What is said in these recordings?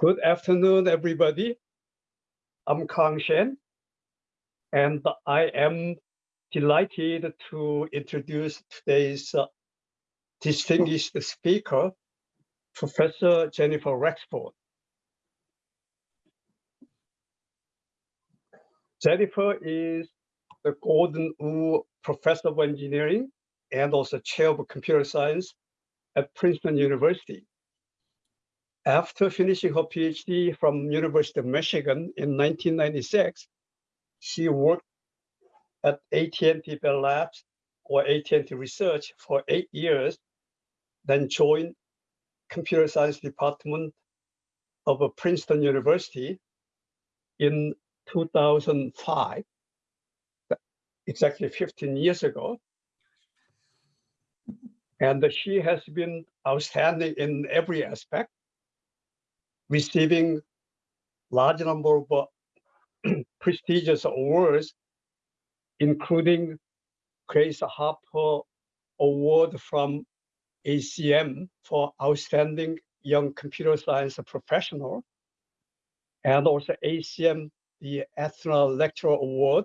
Good afternoon, everybody. I'm Kang Shin, and I am delighted to introduce today's uh, distinguished speaker, Professor Jennifer Rexford. Jennifer is the Gordon Wu Professor of Engineering and also Chair of Computer Science at Princeton University. After finishing her PhD from University of Michigan in 1996, she worked at AT&T Bell Labs or AT&T Research for eight years, then joined computer science department of Princeton University in 2005, exactly 15 years ago. And she has been outstanding in every aspect, receiving large number of uh, prestigious awards, including Grace Hopper Award from ACM for Outstanding Young Computer Science Professional, and also ACM, the Athena Lecturer Award,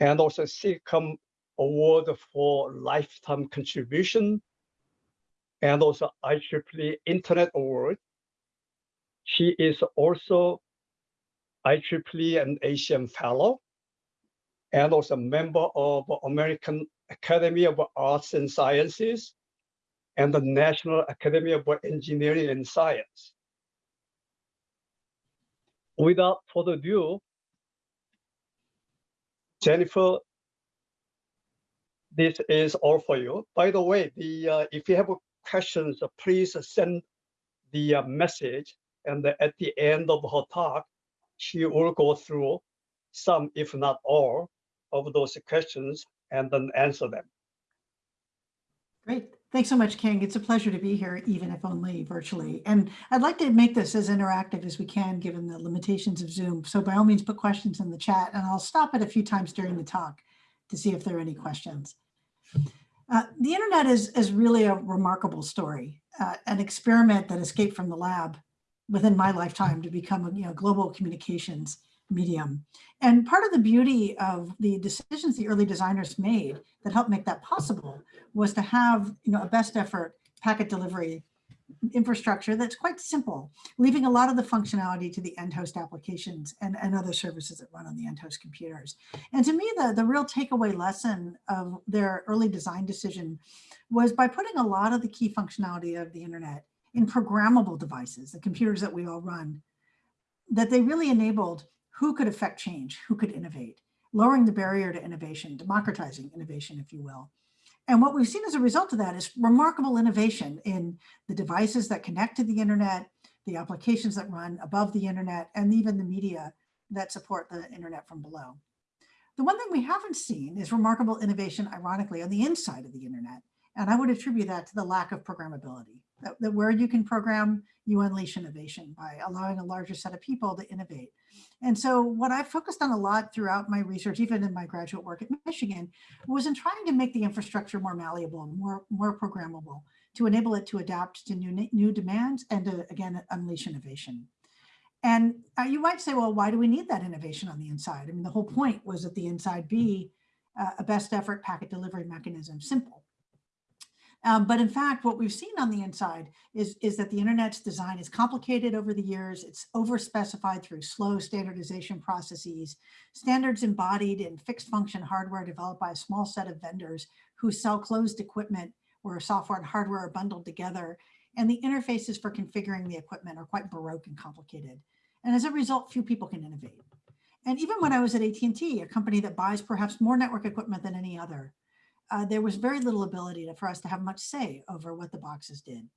and also SIGCOMM Award for Lifetime Contribution, and also IEEE Internet Award. She is also IEEE and ACM Fellow, and also a member of American Academy of Arts and Sciences and the National Academy of Engineering and Science. Without further ado, Jennifer, this is all for you. By the way, the uh, if you have questions, please send the uh, message and at the end of her talk, she will go through some, if not all, of those questions and then answer them. Great. Thanks so much, King. It's a pleasure to be here, even if only virtually. And I'd like to make this as interactive as we can, given the limitations of Zoom. So by all means, put questions in the chat, and I'll stop it a few times during the talk to see if there are any questions. Uh, the internet is, is really a remarkable story, uh, an experiment that escaped from the lab within my lifetime to become a you know, global communications medium. And part of the beauty of the decisions the early designers made that helped make that possible was to have you know, a best effort packet delivery infrastructure that's quite simple, leaving a lot of the functionality to the end host applications and, and other services that run on the end host computers. And to me, the, the real takeaway lesson of their early design decision was by putting a lot of the key functionality of the internet in programmable devices, the computers that we all run, that they really enabled who could affect change, who could innovate, lowering the barrier to innovation, democratizing innovation, if you will. And what we've seen as a result of that is remarkable innovation in the devices that connect to the internet, the applications that run above the internet, and even the media that support the internet from below. The one thing we haven't seen is remarkable innovation, ironically, on the inside of the internet. And I would attribute that to the lack of programmability, that, that where you can program, you unleash innovation by allowing a larger set of people to innovate. And so what I focused on a lot throughout my research, even in my graduate work at Michigan, was in trying to make the infrastructure more malleable, more, more programmable, to enable it to adapt to new, new demands and to, again, unleash innovation. And uh, you might say, well, why do we need that innovation on the inside? I mean, the whole point was that the inside be uh, a best effort packet delivery mechanism, simple. Um, but in fact, what we've seen on the inside is, is that the internet's design is complicated over the years. It's overspecified through slow standardization processes, standards embodied in fixed function hardware developed by a small set of vendors who sell closed equipment where software and hardware are bundled together. And the interfaces for configuring the equipment are quite baroque and complicated. And as a result, few people can innovate. And even when I was at AT&T, a company that buys perhaps more network equipment than any other, uh, there was very little ability to, for us to have much say over what the boxes did.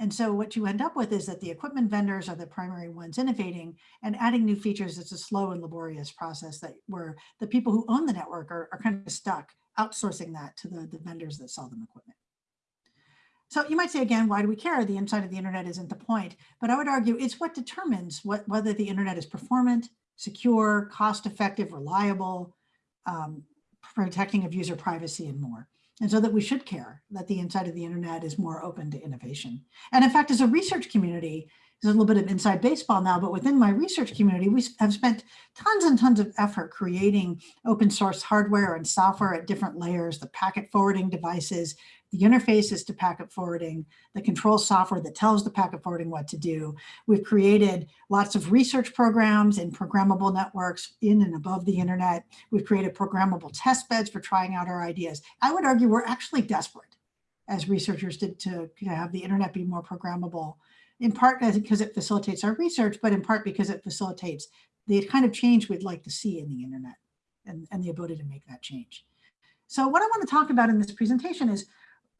And so what you end up with is that the equipment vendors are the primary ones innovating and adding new features. It's a slow and laborious process that where the people who own the network are, are kind of stuck outsourcing that to the, the vendors that sell them equipment. So you might say again, why do we care? The inside of the internet isn't the point, but I would argue it's what determines what, whether the internet is performant, secure, cost effective, reliable, um, protecting of user privacy and more. And so that we should care that the inside of the internet is more open to innovation. And in fact, as a research community, there's a little bit of inside baseball now, but within my research community, we have spent tons and tons of effort creating open source hardware and software at different layers, the packet forwarding devices, the interfaces to packet forwarding, the control software that tells the packet forwarding what to do. We've created lots of research programs in programmable networks in and above the internet. We've created programmable test beds for trying out our ideas. I would argue we're actually desperate as researchers to, to have the internet be more programmable in part because it facilitates our research, but in part because it facilitates the kind of change we'd like to see in the internet and, and the ability to make that change. So what I want to talk about in this presentation is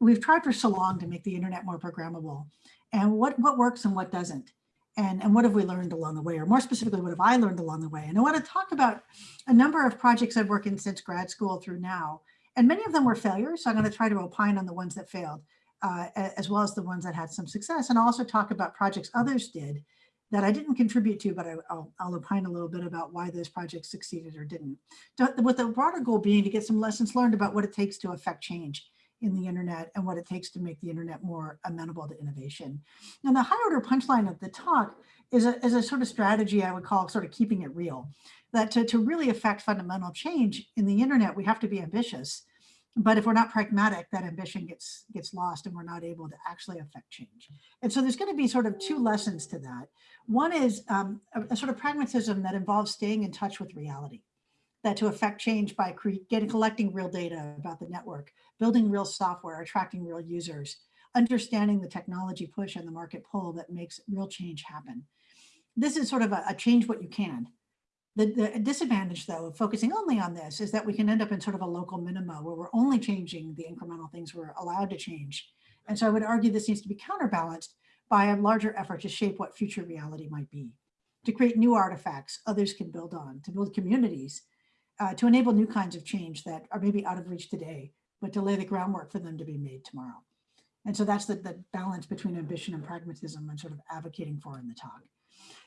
we've tried for so long to make the internet more programmable and what, what works and what doesn't. And, and what have we learned along the way, or more specifically, what have I learned along the way? And I want to talk about a number of projects I've worked in since grad school through now. And many of them were failures, so I'm going to try to opine on the ones that failed uh, as well as the ones that had some success, and also talk about projects others did that I didn't contribute to, but I, will I'll opine a little bit about why those projects succeeded or didn't. With the broader goal being to get some lessons learned about what it takes to affect change in the internet and what it takes to make the internet more amenable to innovation. And the high order punchline of the talk is a, is a sort of strategy I would call sort of keeping it real. That to, to really affect fundamental change in the internet, we have to be ambitious but if we're not pragmatic, that ambition gets gets lost and we're not able to actually affect change. And so there's going to be sort of two lessons to that. One is um, a, a, sort of pragmatism that involves staying in touch with reality, that to affect change by getting collecting real data about the network, building real software, attracting real users, understanding the technology push and the market pull that makes real change happen. This is sort of a, a change what you can the, the disadvantage, though, of focusing only on this is that we can end up in sort of a local minima where we're only changing the incremental things we're allowed to change. And so I would argue this needs to be counterbalanced by a larger effort to shape what future reality might be, to create new artifacts others can build on, to build communities, uh, to enable new kinds of change that are maybe out of reach today, but to lay the groundwork for them to be made tomorrow. And so that's the, the balance between ambition and pragmatism and sort of advocating for in the talk.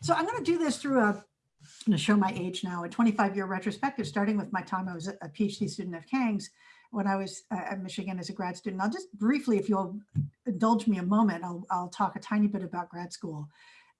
So I'm going to do this through a I'm going to show my age now, a 25 year retrospective, starting with my time I was a PhD student of Kang's when I was uh, at Michigan as a grad student. I'll just briefly, if you'll indulge me a moment, I'll, I'll talk a tiny bit about grad school,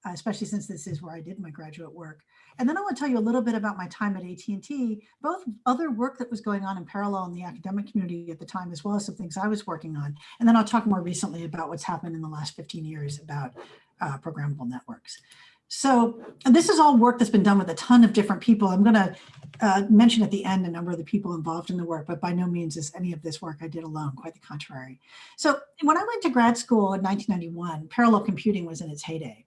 uh, especially since this is where I did my graduate work. And then I want to tell you a little bit about my time at AT&T, both other work that was going on in parallel in the academic community at the time, as well as some things I was working on. And then I'll talk more recently about what's happened in the last 15 years about uh, programmable networks. So this is all work that's been done with a ton of different people. I'm going to uh, mention at the end a number of the people involved in the work, but by no means is any of this work I did alone, quite the contrary. So when I went to grad school in 1991, parallel computing was in its heyday.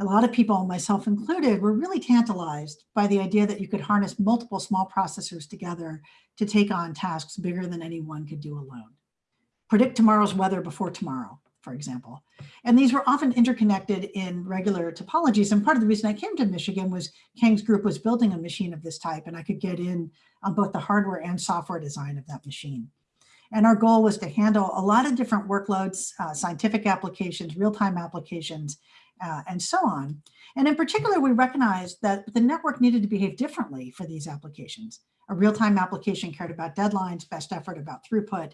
A lot of people, myself included, were really tantalized by the idea that you could harness multiple small processors together to take on tasks bigger than anyone could do alone. Predict tomorrow's weather before tomorrow, for example. And these were often interconnected in regular topologies. And part of the reason I came to Michigan was Kang's group was building a machine of this type, and I could get in on both the hardware and software design of that machine. And our goal was to handle a lot of different workloads, uh, scientific applications, real-time applications, uh, and so on. And in particular, we recognized that the network needed to behave differently for these applications. A real-time application cared about deadlines, best effort about throughput,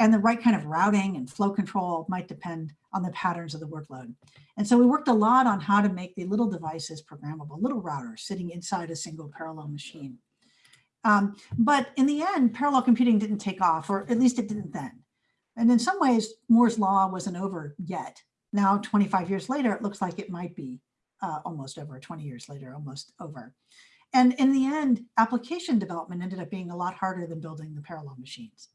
and the right kind of routing and flow control might depend on the patterns of the workload. And so we worked a lot on how to make the little devices programmable, little routers sitting inside a single parallel machine. Um, but in the end, parallel computing didn't take off, or at least it didn't then. And in some ways, Moore's law wasn't over yet. Now, 25 years later, it looks like it might be uh, almost over, 20 years later, almost over. And in the end, application development ended up being a lot harder than building the parallel machines.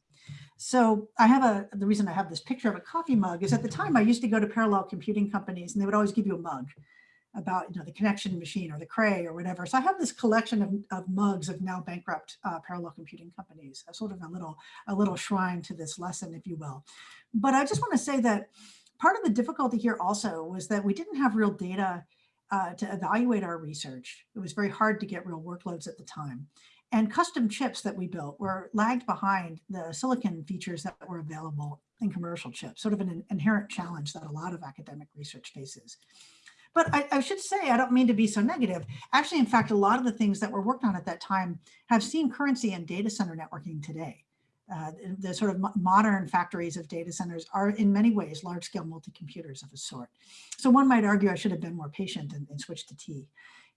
So I have a, the reason I have this picture of a coffee mug is at the time I used to go to parallel computing companies and they would always give you a mug about you know the connection machine or the Cray or whatever. So I have this collection of, of mugs of now bankrupt uh, parallel computing companies, a sort of a little a little shrine to this lesson, if you will. But I just want to say that part of the difficulty here also was that we didn't have real data uh, to evaluate our research. It was very hard to get real workloads at the time. And custom chips that we built were lagged behind the silicon features that were available in commercial chips, sort of an inherent challenge that a lot of academic research faces. But I, I, should say, I don't mean to be so negative. Actually, in fact, a lot of the things that were worked on at that time have seen currency in data center networking today. Uh, the sort of modern factories of data centers are in many ways large-scale multi-computers of a sort. So one might argue I should have been more patient and, and switched to T,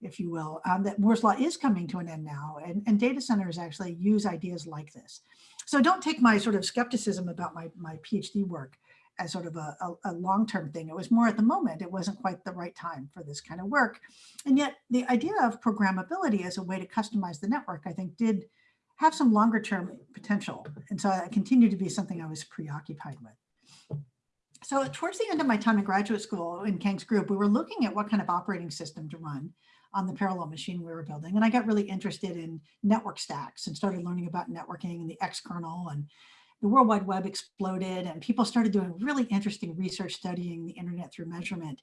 if you will, um, that Moore's law is coming to an end now, and, and data centers actually use ideas like this. So don't take my sort of skepticism about my, my PhD work as sort of a, a, a long-term thing. It was more at the moment, it wasn't quite the right time for this kind of work. And yet the idea of programmability as a way to customize the network, I think did have some longer term potential. And so it continued to be something I was preoccupied with. So towards the end of my time in graduate school in Kang's group, we were looking at what kind of operating system to run on the parallel machine we were building. And I got really interested in network stacks and started learning about networking and the X kernel and the World Wide Web exploded and people started doing really interesting research studying the internet through measurement.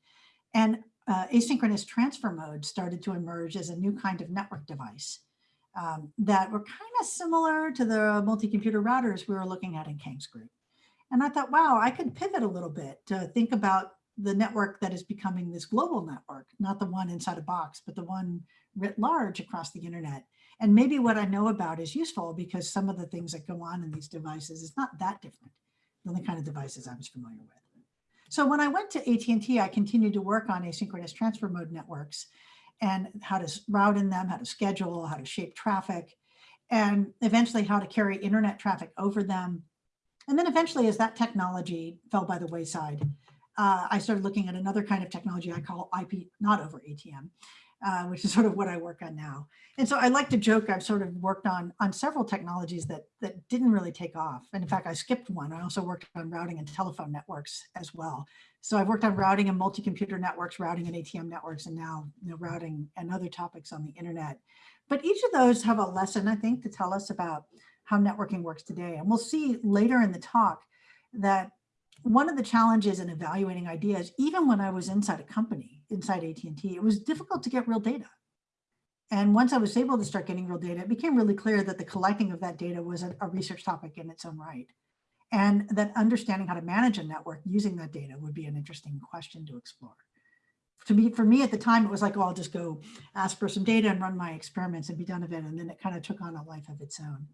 And uh, asynchronous transfer mode started to emerge as a new kind of network device um, that were kind of similar to the multi-computer routers we were looking at in Kang's group. And I thought, wow, I could pivot a little bit to think about the network that is becoming this global network, not the one inside a box, but the one writ large across the internet. And maybe what I know about is useful because some of the things that go on in these devices is not that different than the kind of devices I was familiar with. So when I went to AT&T, I continued to work on asynchronous transfer mode networks and how to route in them, how to schedule, how to shape traffic, and eventually how to carry internet traffic over them. And then eventually as that technology fell by the wayside, uh, I started looking at another kind of technology I call IP not over ATM, uh, which is sort of what I work on now. And so I like to joke I've sort of worked on on several technologies that that didn't really take off. And in fact, I skipped one. I also worked on routing and telephone networks as well. So I've worked on routing and multi-computer networks, routing and ATM networks, and now you know, routing and other topics on the internet. But each of those have a lesson, I think, to tell us about how networking works today. And we'll see later in the talk that one of the challenges in evaluating ideas, even when I was inside a company, inside AT&T, it was difficult to get real data. And once I was able to start getting real data, it became really clear that the collecting of that data was a, a research topic in its own right and that understanding how to manage a network using that data would be an interesting question to explore. To me, for me at the time, it was like, oh, I'll just go ask for some data and run my experiments and be done with it. And then it kind of took on a life of its own.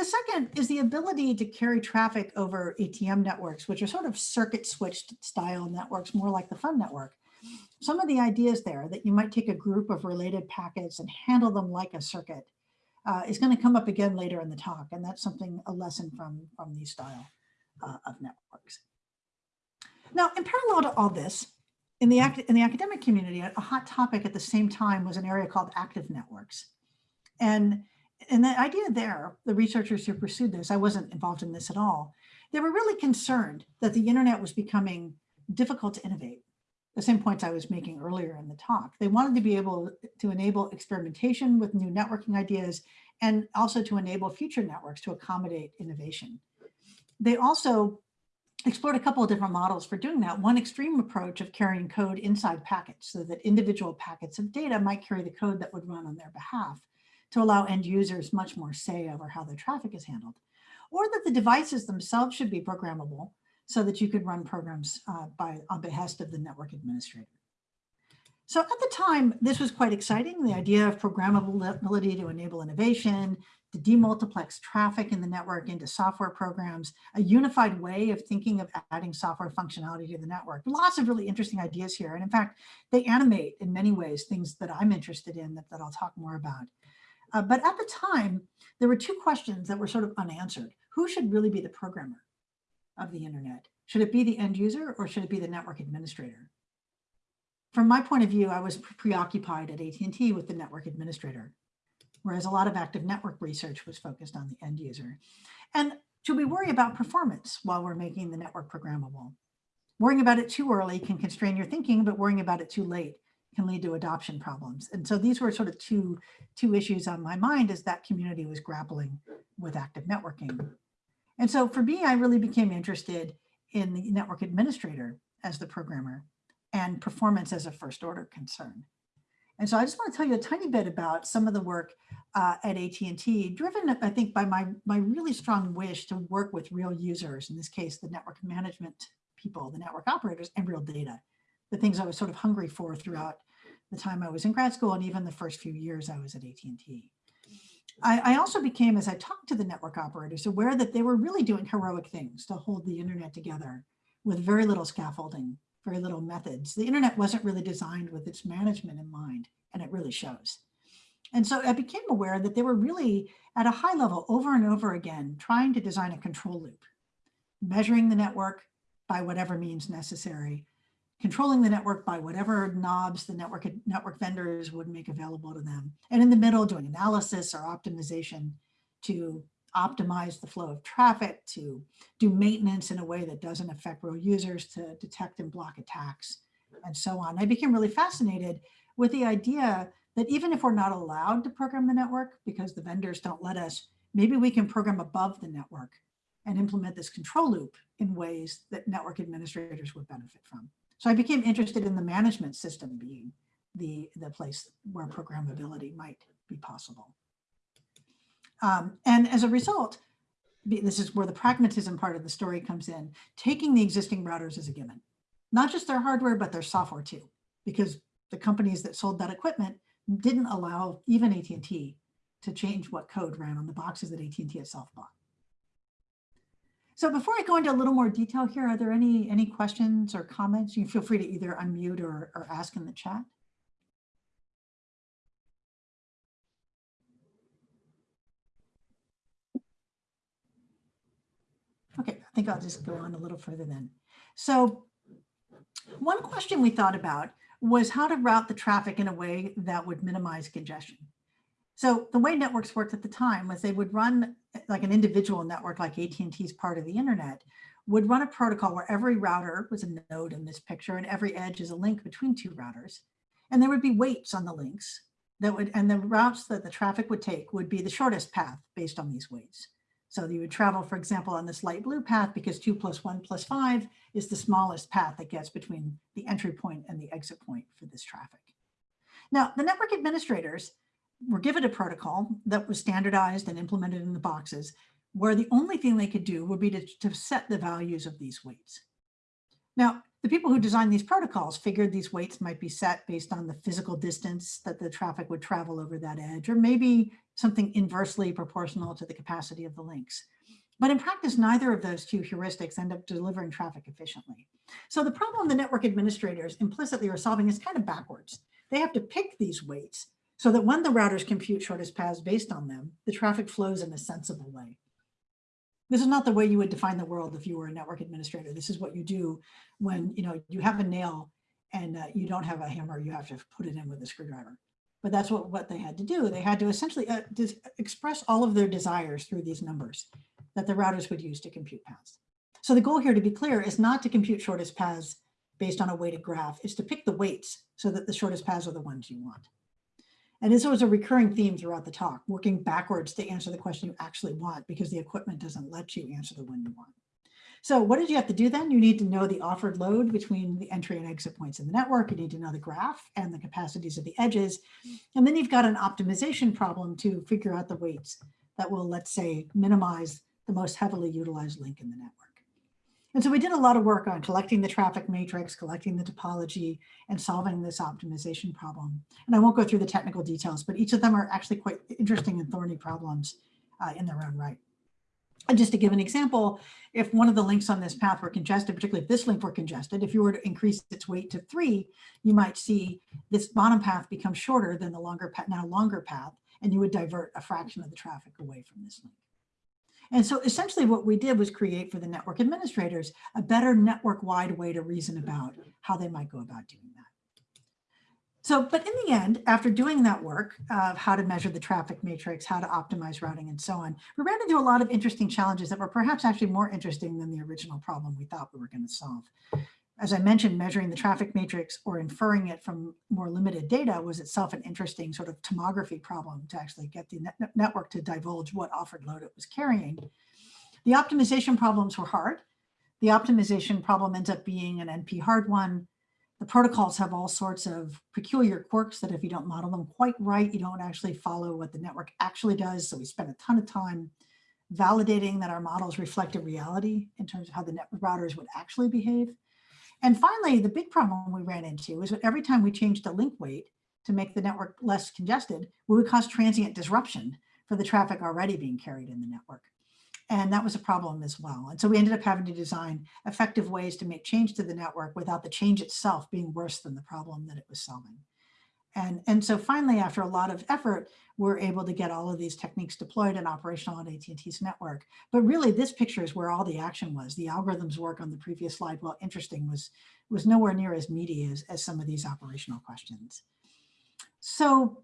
The second is the ability to carry traffic over ATM networks, which are sort of circuit switched style networks, more like the fun network. Some of the ideas there that you might take a group of related packets and handle them like a circuit uh, is going to come up again later in the talk. And that's something, a lesson from, from these style uh, of networks. Now, in parallel to all this, in the, in the academic community, a hot topic at the same time was an area called active networks. And, and the idea there, the researchers who pursued this, I wasn't involved in this at all, they were really concerned that the internet was becoming difficult to innovate the same points I was making earlier in the talk. They wanted to be able to enable experimentation with new networking ideas and also to enable future networks to accommodate innovation. They also explored a couple of different models for doing that. One extreme approach of carrying code inside packets so that individual packets of data might carry the code that would run on their behalf to allow end users much more say over how their traffic is handled. Or that the devices themselves should be programmable so that you could run programs uh, by on behest of the network administrator. So at the time, this was quite exciting. The idea of programmability to enable innovation, to demultiplex traffic in the network into software programs, a unified way of thinking of adding software functionality to the network. Lots of really interesting ideas here. And in fact, they animate in many ways things that I'm interested in that, that I'll talk more about. Uh, but at the time, there were two questions that were sort of unanswered. Who should really be the programmer? of the internet? Should it be the end user or should it be the network administrator? From my point of view, I was preoccupied at AT&T with the network administrator, whereas a lot of active network research was focused on the end user. And should we worry about performance while we're making the network programmable? Worrying about it too early can constrain your thinking, but worrying about it too late can lead to adoption problems. And so these were sort of two, two issues on my mind as that community was grappling with active networking. And so for me, I really became interested in the network administrator as the programmer and performance as a first order concern. And so I just want to tell you a tiny bit about some of the work uh, at AT&T, driven, I think, by my, my really strong wish to work with real users, in this case, the network management people, the network operators, and real data, the things I was sort of hungry for throughout the time I was in grad school and even the first few years I was at AT&T. I, I also became, as I talked to the network operators, aware that they were really doing heroic things to hold the internet together with very little scaffolding, very little methods. The internet wasn't really designed with its management in mind, and it really shows. And so I became aware that they were really at a high level over and over again, trying to design a control loop, measuring the network by whatever means necessary, controlling the network by whatever knobs the network, network vendors would make available to them. And in the middle, doing analysis or optimization to optimize the flow of traffic, to do maintenance in a way that doesn't affect real users, to detect and block attacks, and so on. I became really fascinated with the idea that even if we're not allowed to program the network because the vendors don't let us, maybe we can program above the network and implement this control loop in ways that network administrators would benefit from. So I became interested in the management system being the, the place where programmability might be possible. Um, and as a result, this is where the pragmatism part of the story comes in, taking the existing routers as a given, not just their hardware, but their software too, because the companies that sold that equipment didn't allow even AT&T to change what code ran on the boxes that AT&T itself bought. So before I go into a little more detail here, are there any, any questions or comments? You feel free to either unmute or, or ask in the chat. Okay, I think I'll just go on a little further then. So one question we thought about was how to route the traffic in a way that would minimize congestion. So the way networks worked at the time was they would run like an individual network like AT&T's part of the internet would run a protocol where every router was a node in this picture and every edge is a link between two routers. And there would be weights on the links that would, and the routes that the traffic would take would be the shortest path based on these weights. So you would travel, for example, on this light blue path because two plus one plus five is the smallest path that gets between the entry point and the exit point for this traffic. Now, the network administrators were given a protocol that was standardized and implemented in the boxes where the only thing they could do would be to, to set the values of these weights. Now, the people who designed these protocols figured these weights might be set based on the physical distance that the traffic would travel over that edge, or maybe something inversely proportional to the capacity of the links. But in practice, neither of those two heuristics end up delivering traffic efficiently. So the problem the network administrators implicitly are solving is kind of backwards. They have to pick these weights so that when the routers compute shortest paths based on them, the traffic flows in a sensible way. This is not the way you would define the world if you were a network administrator. This is what you do when you know you have a nail and uh, you don't have a hammer, you have to put it in with a screwdriver. But that's what, what they had to do. They had to essentially uh, express all of their desires through these numbers that the routers would use to compute paths. So the goal here, to be clear, is not to compute shortest paths based on a weighted graph, is to pick the weights so that the shortest paths are the ones you want. And this was a recurring theme throughout the talk, working backwards to answer the question you actually want because the equipment doesn't let you answer the one you want. So what did you have to do then? You need to know the offered load between the entry and exit points in the network. You need to know the graph and the capacities of the edges. And then you've got an optimization problem to figure out the weights that will, let's say, minimize the most heavily utilized link in the network. And so we did a lot of work on collecting the traffic matrix, collecting the topology, and solving this optimization problem. And I won't go through the technical details, but each of them are actually quite interesting and thorny problems uh, in their own right. And just to give an example, if one of the links on this path were congested, particularly if this link were congested, if you were to increase its weight to three, you might see this bottom path become shorter than the longer path, now longer path, and you would divert a fraction of the traffic away from this link. And so essentially what we did was create for the network administrators a better network-wide way to reason about how they might go about doing that. So, but in the end, after doing that work of how to measure the traffic matrix, how to optimize routing and so on, we ran into a lot of interesting challenges that were perhaps actually more interesting than the original problem we thought we were going to solve as I mentioned, measuring the traffic matrix or inferring it from more limited data was itself an interesting sort of tomography problem to actually get the net network to divulge what offered load it was carrying. The optimization problems were hard. The optimization problem ends up being an NP hard one. The protocols have all sorts of peculiar quirks that if you don't model them quite right, you don't actually follow what the network actually does. So we spent a ton of time validating that our models reflected reality in terms of how the network routers would actually behave. And finally, the big problem we ran into was that every time we changed the link weight to make the network less congested, we would cause transient disruption for the traffic already being carried in the network. And that was a problem as well. And so we ended up having to design effective ways to make change to the network without the change itself being worse than the problem that it was solving. And, and so finally, after a lot of effort, we're able to get all of these techniques deployed and operational on AT&T's network. But really, this picture is where all the action was. The algorithms work on the previous slide, while interesting, was, was nowhere near as meaty as, as some of these operational questions. So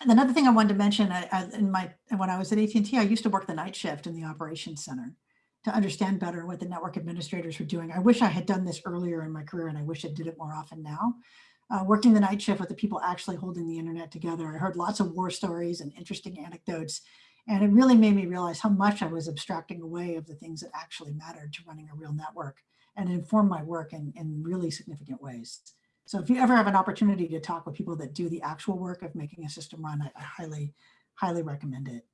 another thing I wanted to mention, I, I, in my when I was at AT&T, I used to work the night shift in the operations center to understand better what the network administrators were doing. I wish I had done this earlier in my career, and I wish I did it more often now uh, working the night shift with the people actually holding the internet together. I heard lots of war stories and interesting anecdotes. And it really made me realize how much I was abstracting away of the things that actually mattered to running a real network and informed my work in, in really significant ways. So if you ever have an opportunity to talk with people that do the actual work of making a system run, I, I highly, highly recommend it.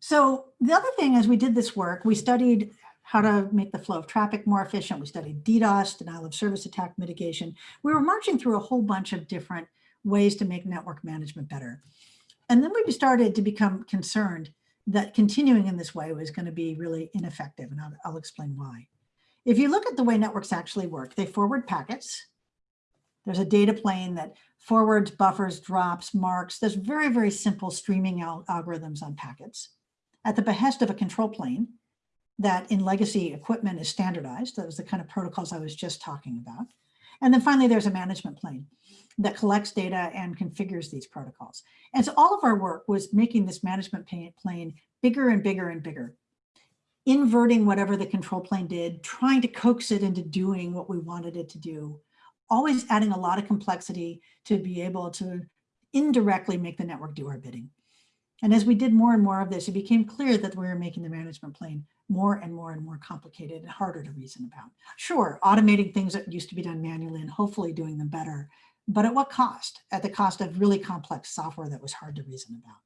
So the other thing as we did this work, we studied how to make the flow of traffic more efficient. We studied DDoS, denial of service attack mitigation. We were marching through a whole bunch of different ways to make network management better. And then we started to become concerned that continuing in this way was going to be really ineffective, and I'll, I'll explain why. If you look at the way networks actually work, they forward packets. There's a data plane that forwards, buffers, drops, marks. There's very, very simple streaming al algorithms on packets. At the behest of a control plane, that in legacy equipment is standardized. That was the kind of protocols I was just talking about. And then finally, there's a management plane that collects data and configures these protocols. And so all of our work was making this management plane bigger and bigger and bigger, inverting whatever the control plane did, trying to coax it into doing what we wanted it to do, always adding a lot of complexity to be able to indirectly make the network do our bidding. And as we did more and more of this, it became clear that we were making the management plane more and more and more complicated and harder to reason about. Sure, automating things that used to be done manually and hopefully doing them better, but at what cost? At the cost of really complex software that was hard to reason about.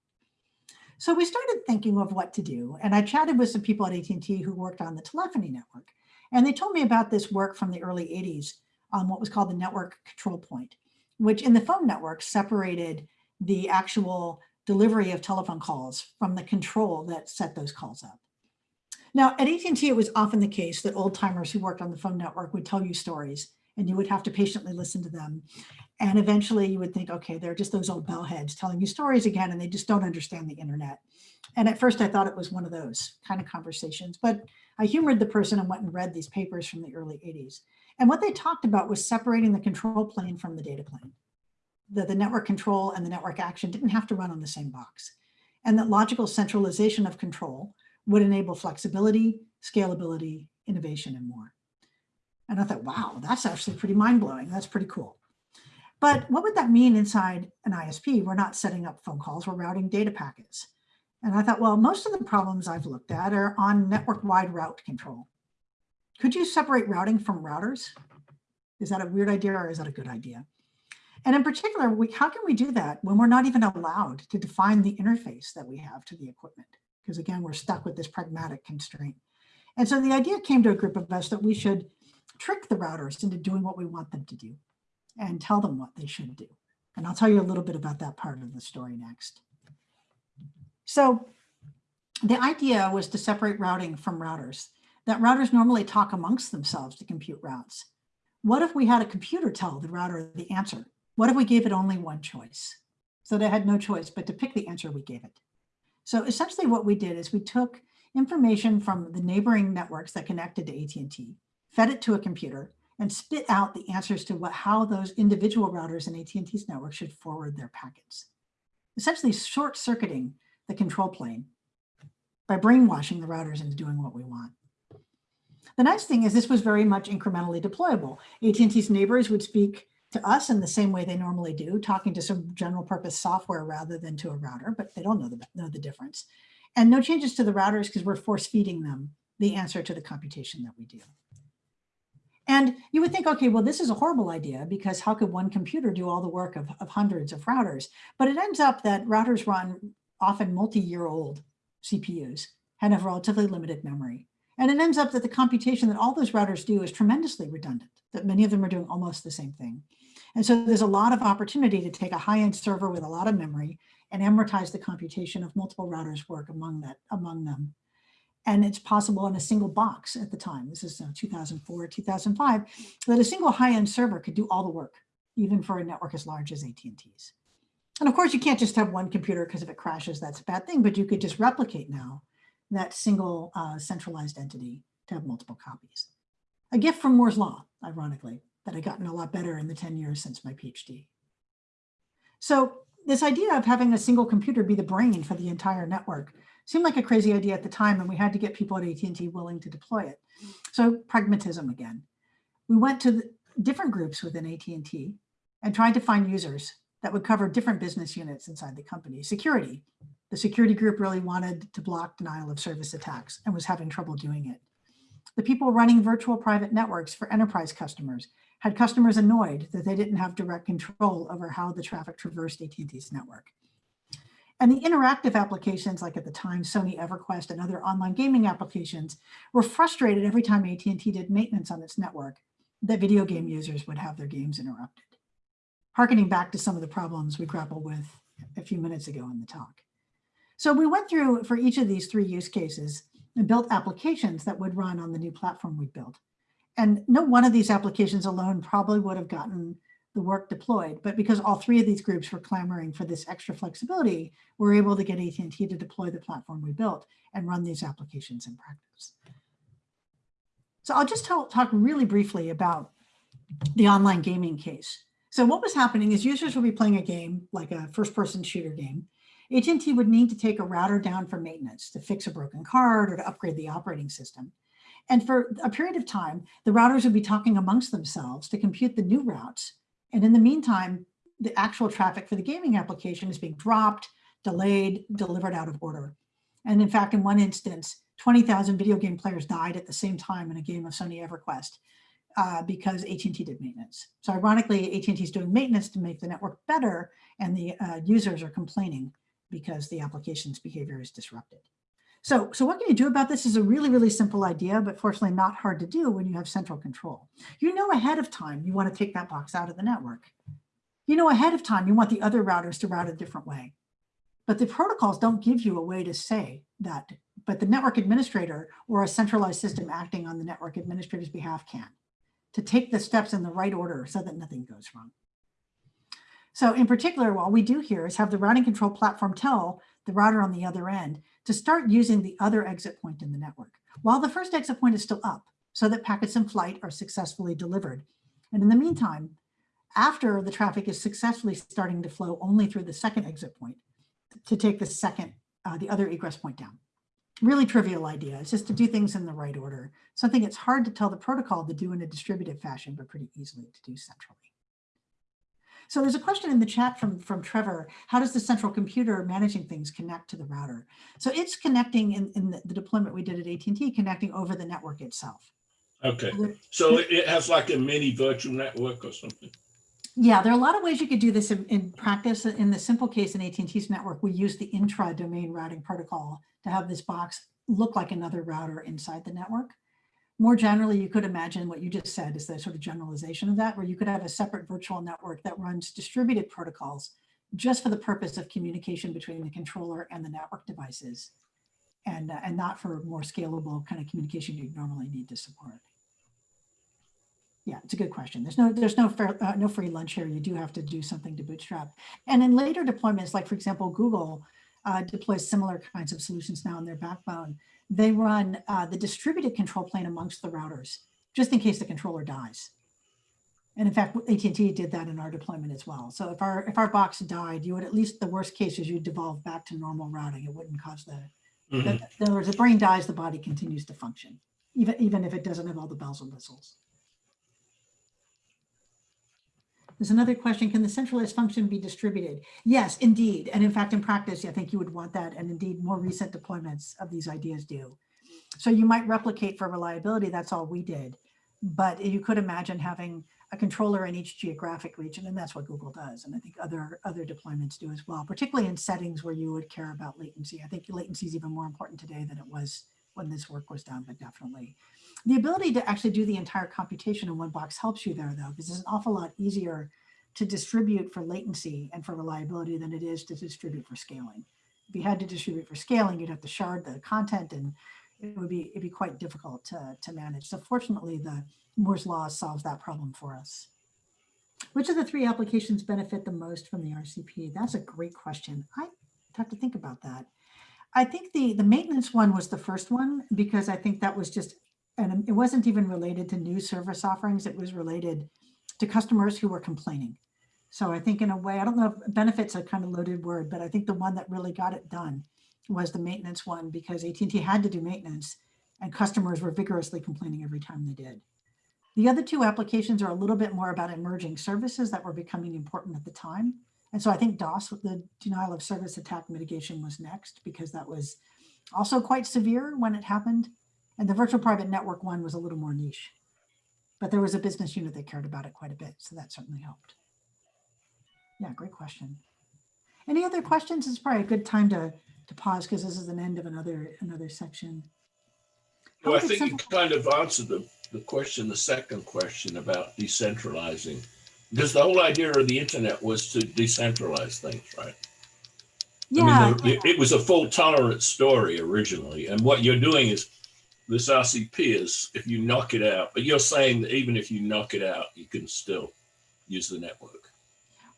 So we started thinking of what to do. And I chatted with some people at AT&T who worked on the telephony network. And they told me about this work from the early 80s on what was called the network control point, which in the phone network separated the actual delivery of telephone calls from the control that set those calls up. Now at AT&T, it was often the case that old timers who worked on the phone network would tell you stories and you would have to patiently listen to them. And eventually you would think, okay, they're just those old bellheads telling you stories again, and they just don't understand the internet. And at first I thought it was one of those kind of conversations, but I humored the person and went and read these papers from the early 80s. And what they talked about was separating the control plane from the data plane. That the network control and the network action didn't have to run on the same box. And that logical centralization of control would enable flexibility, scalability, innovation, and more. And I thought, wow, that's actually pretty mind-blowing. That's pretty cool. But what would that mean inside an ISP? We're not setting up phone calls, we're routing data packets. And I thought, well, most of the problems I've looked at are on network-wide route control. Could you separate routing from routers? Is that a weird idea or is that a good idea? And in particular, we, how can we do that when we're not even allowed to define the interface that we have to the equipment? because again, we're stuck with this pragmatic constraint. And so the idea came to a group of us that we should trick the routers into doing what we want them to do and tell them what they should do. And I'll tell you a little bit about that part of the story next. So the idea was to separate routing from routers, that routers normally talk amongst themselves to compute routes. What if we had a computer tell the router the answer? What if we gave it only one choice? So they had no choice but to pick the answer we gave it. So essentially what we did is we took information from the neighboring networks that connected to AT&T, fed it to a computer, and spit out the answers to what, how those individual routers in AT&T's network should forward their packets. Essentially short-circuiting the control plane by brainwashing the routers into doing what we want. The nice thing is this was very much incrementally deployable. AT&T's neighbors would speak to us in the same way they normally do, talking to some general purpose software rather than to a router, but they don't know the, know the difference. And no changes to the routers because we're force feeding them the answer to the computation that we do. And you would think, okay, well, this is a horrible idea because how could one computer do all the work of, of hundreds of routers? But it ends up that routers run often multi-year old CPUs and have relatively limited memory. And it ends up that the computation that all those routers do is tremendously redundant, that many of them are doing almost the same thing. And so there's a lot of opportunity to take a high-end server with a lot of memory and amortize the computation of multiple routers work among that among them. And it's possible in a single box at the time, this is uh, 2004, 2005, that a single high-end server could do all the work, even for a network as large as AT&T's. And of course, you can't just have one computer because if it crashes, that's a bad thing, but you could just replicate now that single uh, centralized entity to have multiple copies. A gift from Moore's Law, ironically, that I've gotten a lot better in the 10 years since my PhD. So this idea of having a single computer be the brain for the entire network seemed like a crazy idea at the time, and we had to get people at AT&T willing to deploy it. So pragmatism again. We went to different groups within AT&T and tried to find users that would cover different business units inside the company. Security. The security group really wanted to block denial of service attacks and was having trouble doing it. The people running virtual private networks for enterprise customers had customers annoyed that they didn't have direct control over how the traffic traversed AT&T's network. And the interactive applications, like at the time, Sony EverQuest and other online gaming applications, were frustrated every time AT&T did maintenance on its network that video game users would have their games interrupted. Harkening back to some of the problems we grappled with a few minutes ago in the talk. So we went through for each of these three use cases and built applications that would run on the new platform we built. And no one of these applications alone probably would have gotten the work deployed, but because all three of these groups were clamoring for this extra flexibility, we're able to get AT&T to deploy the platform we built and run these applications in practice. So I'll just tell, talk really briefly about the online gaming case. So what was happening is users would be playing a game, like a first-person shooter game. AT&T would need to take a router down for maintenance to fix a broken card or to upgrade the operating system. And for a period of time, the routers would be talking amongst themselves to compute the new routes and in the meantime, the actual traffic for the gaming application is being dropped, delayed, delivered out of order. And in fact, in one instance, 20,000 video game players died at the same time in a game of Sony EverQuest uh, because AT&T did maintenance. So ironically, AT&T is doing maintenance to make the network better and the uh, users are complaining because the application's behavior is disrupted. So, so what can you do about this is a really, really simple idea, but fortunately not hard to do when you have central control. You know ahead of time you want to take that box out of the network. You know ahead of time you want the other routers to route a different way. But the protocols don't give you a way to say that, but the network administrator or a centralized system acting on the network administrator's behalf can, to take the steps in the right order so that nothing goes wrong. So in particular, what we do here is have the routing control platform tell the router on the other end to start using the other exit point in the network, while the first exit point is still up, so that packets in flight are successfully delivered. And in the meantime, after the traffic is successfully starting to flow only through the second exit point, to take the second, uh, the other egress point down. Really trivial idea. It's just to do things in the right order. Something it's hard to tell the protocol to do in a distributed fashion, but pretty easily to do centrally. So there's a question in the chat from, from Trevor. How does the central computer managing things connect to the router? So it's connecting in, in the, the deployment we did at AT&T, connecting over the network itself. Okay, so it has like a mini virtual network or something? Yeah, there are a lot of ways you could do this in, in practice. In the simple case in AT&T's network, we use the intra-domain routing protocol to have this box look like another router inside the network more generally, you could imagine what you just said is the sort of generalization of that, where you could have a separate virtual network that runs distributed protocols just for the purpose of communication between the controller and the network devices, and, uh, and not for more scalable kind of communication you normally need to support. Yeah, it's a good question. There's no there's no fair, uh, no free lunch here. You do have to do something to bootstrap. And in later deployments, like for example, Google uh, deploys similar kinds of solutions now in their backbone they run uh, the distributed control plane amongst the routers, just in case the controller dies. And in fact, AT&T did that in our deployment as well. So if our if our box died, you would at least the worst case is you'd devolve back to normal routing. It wouldn't cause the, mm -hmm. the in other words, the brain dies, the body continues to function, even even if it doesn't have all the bells and whistles. There's another question, can the centralized function be distributed? Yes, indeed. And in fact, in practice, I think you would want that. And indeed, more recent deployments of these ideas do. So you might replicate for reliability, that's all we did. But you could imagine having a controller in each geographic region, and that's what Google does. And I think other, other deployments do as well, particularly in settings where you would care about latency. I think latency is even more important today than it was when this work was done, but definitely. The ability to actually do the entire computation in one box helps you there though, because it's an awful lot easier to distribute for latency and for reliability than it is to distribute for scaling. If you had to distribute for scaling, you'd have to shard the content and it would be, it'd be quite difficult to, to manage. So fortunately, the Moore's law solves that problem for us. Which of the three applications benefit the most from the RCP? That's a great question. I have to think about that. I think the, the maintenance one was the first one because I think that was just, and it wasn't even related to new service offerings. It was related to customers who were complaining. So I think in a way, I don't know if benefits a kind of loaded word, but I think the one that really got it done was the maintenance one because AT&T had to do maintenance and customers were vigorously complaining every time they did. The other two applications are a little bit more about emerging services that were becoming important at the time. And so I think DOS, the denial of service attack mitigation was next because that was also quite severe when it happened. And the virtual private network one was a little more niche, but there was a business unit that cared about it quite a bit. So that certainly helped. Yeah, great question. Any other questions? It's probably a good time to, to pause because this is an end of another, another section. Well, I think you kind of answered the, the question, the second question about decentralizing. Because the whole idea of the internet was to decentralize things, right? Yeah, I mean, the- it was a fault tolerance story originally. And what you're doing is this RCP is if you knock it out, but you're saying that even if you knock it out, you can still use the network.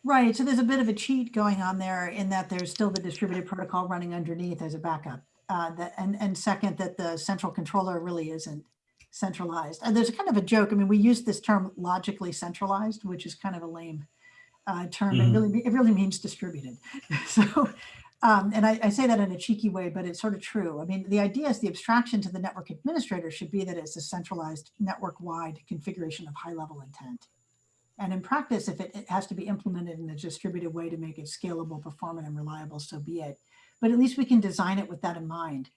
Right, so there's a bit of a cheat going on there in that there's still the distributed protocol running underneath as a backup. Uh, that, and, and second, that the central controller really isn't centralized. And there's a kind of a joke. I mean, we use this term logically centralized, which is kind of a lame uh, term. It Mhm. really, it really means distributed. so, um, and I, I say that in a cheeky way, but it's sort of true. I mean, the idea is the abstraction to the network administrator should be that it's a centralized network-wide configuration of high-level intent. And in practice, if it, it has to be implemented in a distributed way to make it scalable, performant, and reliable, so be it. But at least we can design it with that in mind,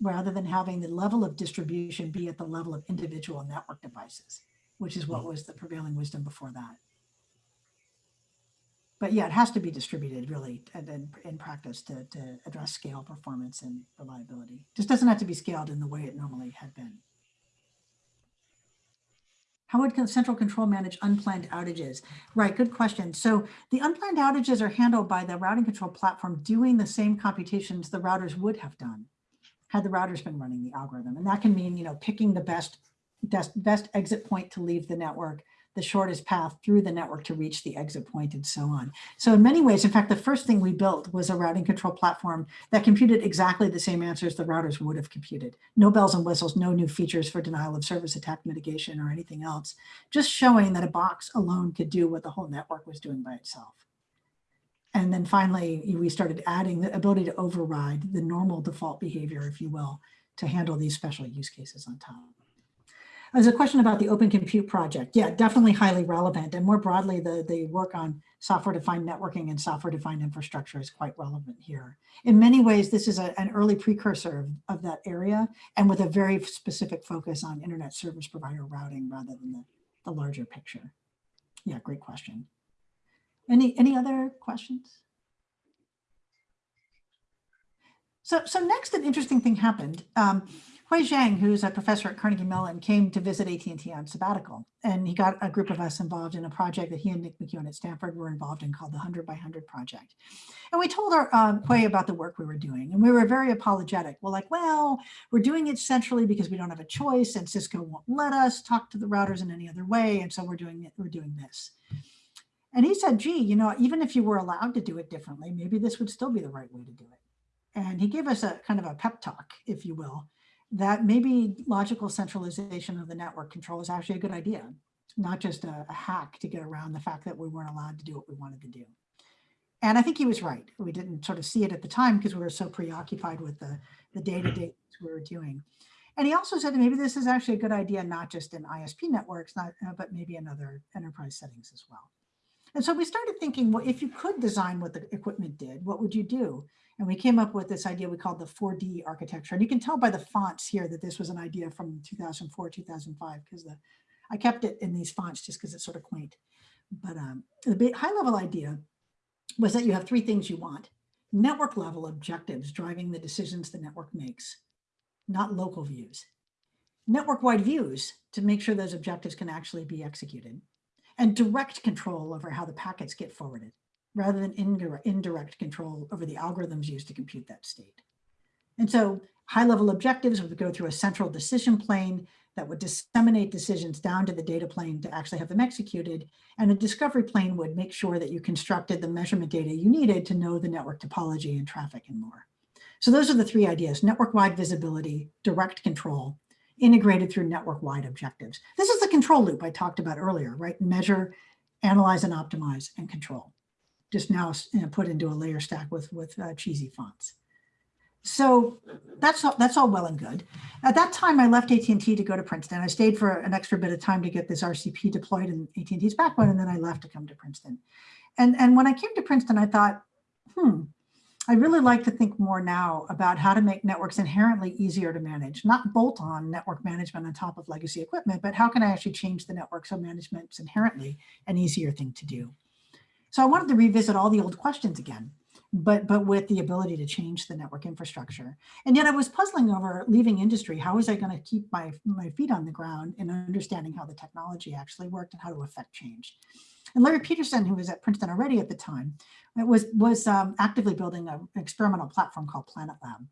rather than having the level of distribution be at the level of individual network devices, which is what was the prevailing wisdom before that. But yeah, it has to be distributed really and in, practice to, to address scale, performance, and reliability. Just doesn't have to be scaled in the way it normally had been. How would central control manage unplanned outages? Right, good question. So the unplanned outages are handled by the routing control platform doing the same computations the routers would have done had the routers been running the algorithm. And that can mean, you know, picking the best, best exit point to leave the network, the shortest path through the network to reach the exit point and so on. So in many ways, in fact, the first thing we built was a routing control platform that computed exactly the same answers the routers would have computed. No bells and whistles, no new features for denial of service attack mitigation or anything else, just showing that a box alone could do what the whole network was doing by itself. And then finally, we started adding the ability to override the normal default behavior, if you will, to handle these special use cases on top. There's a question about the Open Compute Project. Yeah, definitely highly relevant. And more broadly, the, the work on software-defined networking and software-defined infrastructure is quite relevant here. In many ways, this is a, an early precursor of, of that area and with a very specific focus on internet service provider routing rather than the, the larger picture. Yeah, great question. Any, any other questions? So, so next, an interesting thing happened. Um, Hui Zhang, who's a professor at Carnegie Mellon, came to visit AT&T on sabbatical, and he got a group of us involved in a project that he and Nick McKeown at Stanford were involved in called the 100 by 100 project. And we told our um, Hui about the work we were doing, and we were very apologetic. We're like, well, we're doing it centrally because we don't have a choice, and Cisco won't let us talk to the routers in any other way, and so we're doing it. We're doing this. And he said, gee, you know, even if you were allowed to do it differently, maybe this would still be the right way to do it. And he gave us a kind of a pep talk, if you will, that maybe logical centralization of the network control is actually a good idea, not just a, a hack to get around the fact that we weren't allowed to do what we wanted to do. And I think he was right. We didn't sort of see it at the time because we were so preoccupied with the, the day-to-day we were doing. And he also said that maybe this is actually a good idea, not just in ISP networks, not, uh, but maybe in other enterprise settings as well. And so we started thinking, well, if you could design what the equipment did, what would you do? And we came up with this idea we called the 4D architecture. And you can tell by the fonts here that this was an idea from 2004, 2005, because the I kept it in these fonts just because it's sort of quaint. But um, the high level idea was that you have three things you want. Network level objectives driving the decisions the network makes, not local views. Network wide views to make sure those objectives can actually be executed and direct control over how the packets get forwarded, rather than indirect, control over the algorithms used to compute that state. And so high level objectives would go through a central decision plane that would disseminate decisions down to the data plane to actually have them executed. And a discovery plane would make sure that you constructed the measurement data you needed to know the network topology and traffic and more. So those are the three ideas, network-wide visibility, direct control, integrated through network-wide objectives. This is the control loop I talked about earlier, right? Measure, analyze and optimize and control. Just now put into a layer stack with, with uh, cheesy fonts. So that's all, that's all well and good. At that time, I left AT&T to go to Princeton. I stayed for an extra bit of time to get this RCP deployed in AT&T's backbone, and then I left to come to Princeton. And, and when I came to Princeton, I thought, hmm, I really like to think more now about how to make networks inherently easier to manage, not bolt on network management on top of legacy equipment, but how can I actually change the network so management's inherently an easier thing to do. So I wanted to revisit all the old questions again but but with the ability to change the network infrastructure. And yet I was puzzling over leaving industry. How was I going to keep my, my feet on the ground and understanding how the technology actually worked and how to affect change? And Larry Peterson, who was at Princeton already at the time, was, was um, actively building an experimental platform called Planet Lab.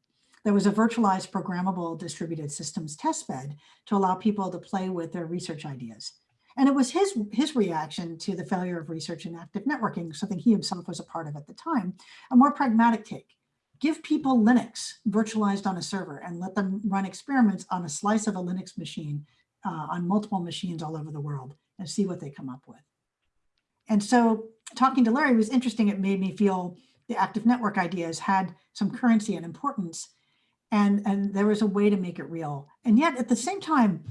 There was a virtualized programmable distributed systems testbed to allow people to play with their research ideas. And it was his, his reaction to the failure of research in active networking, something he himself was a part of at the time, a more pragmatic take. Give people Linux virtualized on a server and let them run experiments on a slice of a Linux machine uh, on multiple machines all over the world and see what they come up with. And so talking to Larry was interesting. It made me feel the active network ideas had some currency and importance and, and there was a way to make it real. And yet at the same time,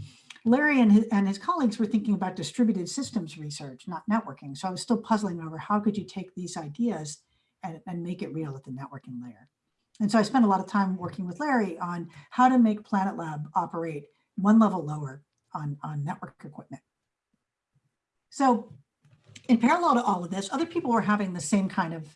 Larry and his, and his colleagues were thinking about distributed systems research, not networking. So I was still puzzling over how could you take these ideas and, and make it real at the networking layer. And so I spent a lot of time working with Larry on how to make Planet Lab operate one level lower on, on network equipment. So in parallel to all of this, other people were having the same kind of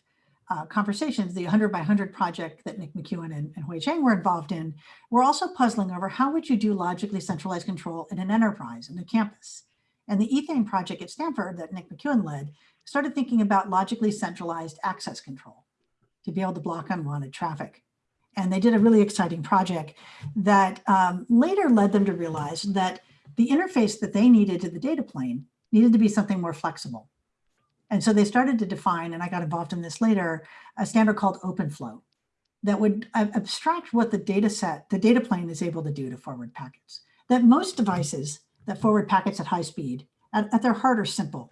uh, conversations, the 100 by 100 project that Nick McKeown and, and Hui Zhang were involved in, were also puzzling over how would you do logically centralized control in an enterprise, in a campus. And the Ethane project at Stanford that Nick McKeown led started thinking about logically centralized access control to be able to block unwanted traffic. And they did a really exciting project that um, later led them to realize that the interface that they needed to the data plane needed to be something more flexible. And so they started to define, and I got involved in this later, a standard called OpenFlow that would abstract what the data set, the data plane is able to do to forward packets. That most devices that forward packets at high speed, at, at their heart are simple.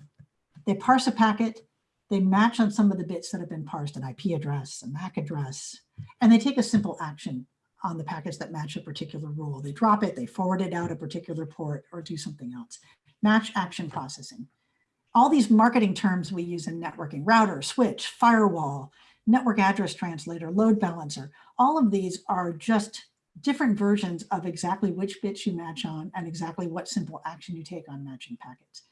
They parse a packet, they match on some of the bits that have been parsed, an IP address, a MAC address, and they take a simple action on the packets that match a particular rule. They drop it, they forward it out a particular port or do something else. Match action processing all these marketing terms we use in networking, router, switch, firewall, network address translator, load balancer, all of these are just different versions of exactly which bits you match on and exactly what simple action you take on matching packets.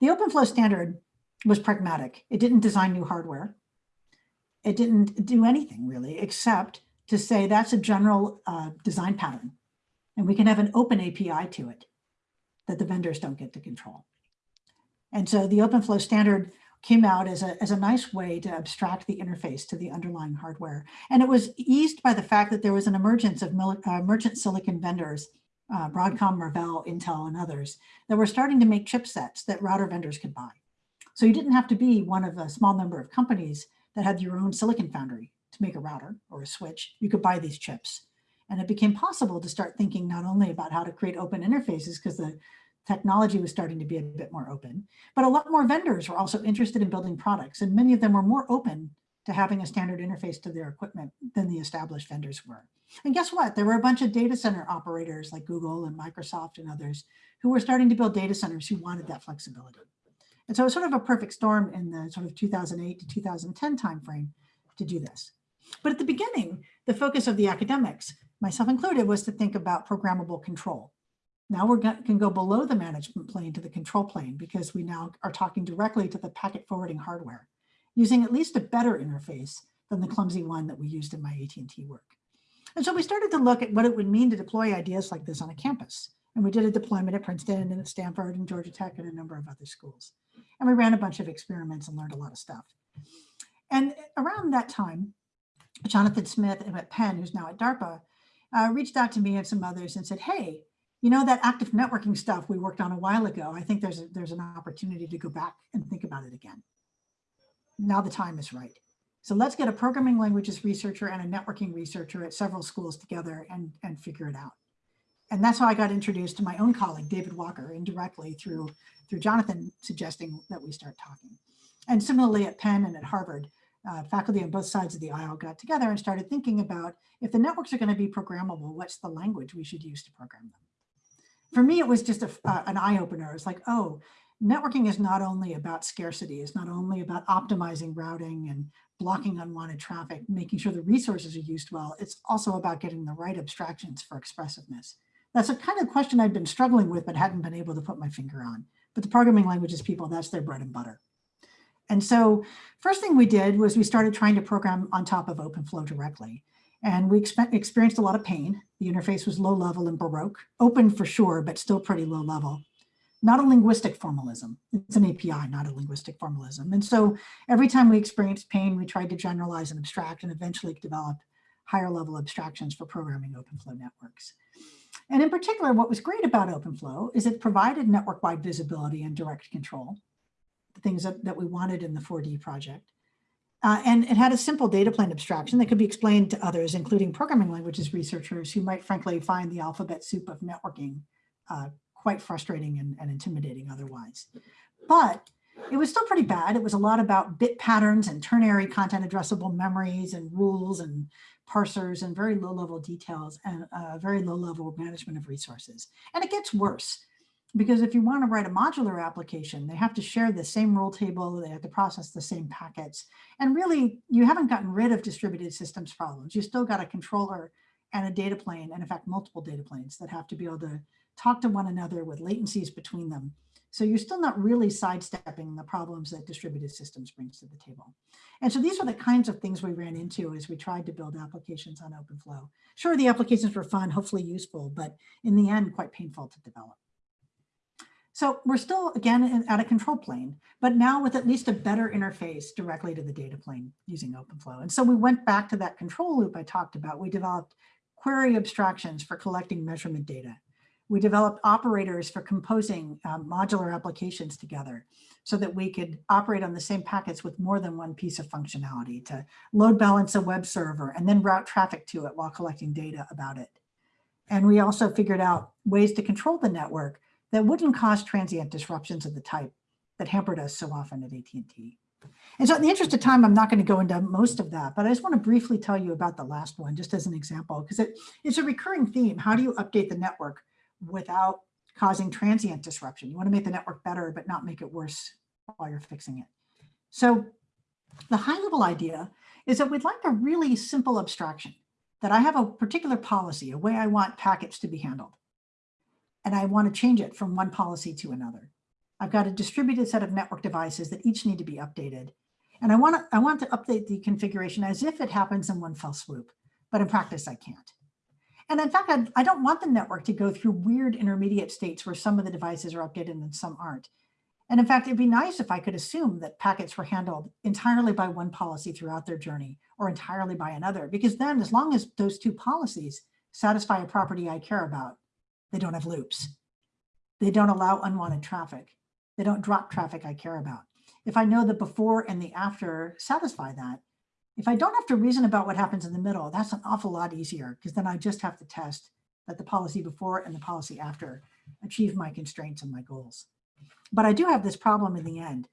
The OpenFlow standard was pragmatic. It didn't design new hardware. It didn't do anything really, except to say that's a general uh, design pattern. And we can have an open API to it that the vendors don't get to control. And so the OpenFlow standard came out as a, as a nice way to abstract the interface to the underlying hardware. And it was eased by the fact that there was an emergence of uh, merchant silicon vendors, uh, Broadcom, Marvell, Intel, and others, that were starting to make chipsets that router vendors could buy. So you didn't have to be one of a small number of companies that had your own silicon foundry to make a router or a switch. You could buy these chips. And it became possible to start thinking not only about how to create open interfaces, because the technology was starting to be a bit more open, but a lot more vendors were also interested in building products and many of them were more open to having a standard interface to their equipment than the established vendors were. And guess what? There were a bunch of data center operators like Google and Microsoft and others who were starting to build data centers who wanted that flexibility. And so it was sort of a perfect storm in the sort of 2008 to 2010 timeframe to do this. But at the beginning, the focus of the academics, myself included, was to think about programmable control. Now we can go below the management plane to the control plane because we now are talking directly to the packet forwarding hardware using at least a better interface than the clumsy one that we used in my AT&T work. And so we started to look at what it would mean to deploy ideas like this on a campus. And we did a deployment at Princeton and at Stanford and Georgia Tech and a number of other schools. And we ran a bunch of experiments and learned a lot of stuff. And around that time, Jonathan Smith at Penn, who's now at DARPA, uh, reached out to me and some others and said, hey, you know, that active networking stuff we worked on a while ago, I think there's, a, there's an opportunity to go back and think about it again. Now the time is right. So let's get a programming languages researcher and a networking researcher at several schools together and, and figure it out. And that's how I got introduced to my own colleague, David Walker, indirectly through, through Jonathan suggesting that we start talking. And similarly at Penn and at Harvard, uh, faculty on both sides of the aisle got together and started thinking about if the networks are going to be programmable, what's the language we should use to program them? For me, it was just a, uh, an eye opener. It's like, oh, networking is not only about scarcity, it's not only about optimizing routing and blocking unwanted traffic, making sure the resources are used well, it's also about getting the right abstractions for expressiveness. That's a kind of question I'd been struggling with, but hadn't been able to put my finger on. But the programming languages people, that's their bread and butter. And so first thing we did was we started trying to program on top of OpenFlow directly. And we experienced a lot of pain. The interface was low level and Baroque, open for sure, but still pretty low level. Not a linguistic formalism. It's an API, not a linguistic formalism. And so every time we experienced pain, we tried to generalize and abstract and eventually developed higher level abstractions for programming OpenFlow networks. And in particular, what was great about OpenFlow is it provided network-wide visibility and direct control, the things that, that we wanted in the 4D project. Uh, and it had a simple data plane abstraction that could be explained to others, including programming languages researchers who might frankly find the alphabet soup of networking uh, quite frustrating and, and intimidating otherwise. But it was still pretty bad. It was a lot about bit patterns and ternary content addressable memories and rules and parsers and very low level details and uh, very low level management of resources. And it gets worse because if you want to write a modular application, they have to share the same rule table, they have to process the same packets. And really, you haven't gotten rid of distributed systems problems. You still got a controller and a data plane, and in fact, multiple data planes that have to be able to talk to one another with latencies between them. So you're still not really sidestepping the problems that distributed systems brings to the table. And so these are the kinds of things we ran into as we tried to build applications on OpenFlow. Sure, the applications were fun, hopefully useful, but in the end, quite painful to develop. So we're still, again, at a control plane, but now with at least a better interface directly to the data plane using OpenFlow. And so we went back to that control loop I talked about. We developed query abstractions for collecting measurement data. We developed operators for composing um, modular applications together so that we could operate on the same packets with more than one piece of functionality to load balance a web server and then route traffic to it while collecting data about it. And we also figured out ways to control the network that wouldn't cause transient disruptions of the type that hampered us so often at AT&T. And so in the interest of time, I'm not going to go into most of that, but I just want to briefly tell you about the last one, just as an example, because it, it's a recurring theme. How do you update the network without causing transient disruption? You want to make the network better, but not make it worse while you're fixing it. So the high level idea is that we'd like a really simple abstraction, that I have a particular policy, a way I want packets to be handled and I want to change it from one policy to another. I've got a distributed set of network devices that each need to be updated. And I want to, I want to update the configuration as if it happens in one fell swoop, but in practice I can't. And in fact, I, I don't want the network to go through weird intermediate states where some of the devices are updated and some aren't. And in fact, it'd be nice if I could assume that packets were handled entirely by one policy throughout their journey or entirely by another, because then as long as those two policies satisfy a property I care about, they don't have loops. They don't allow unwanted traffic. They don't drop traffic I care about. If I know the before and the after satisfy that, if I don't have to reason about what happens in the middle, that's an awful lot easier because then I just have to test that the policy before and the policy after achieve my constraints and my goals. But I do have this problem in the end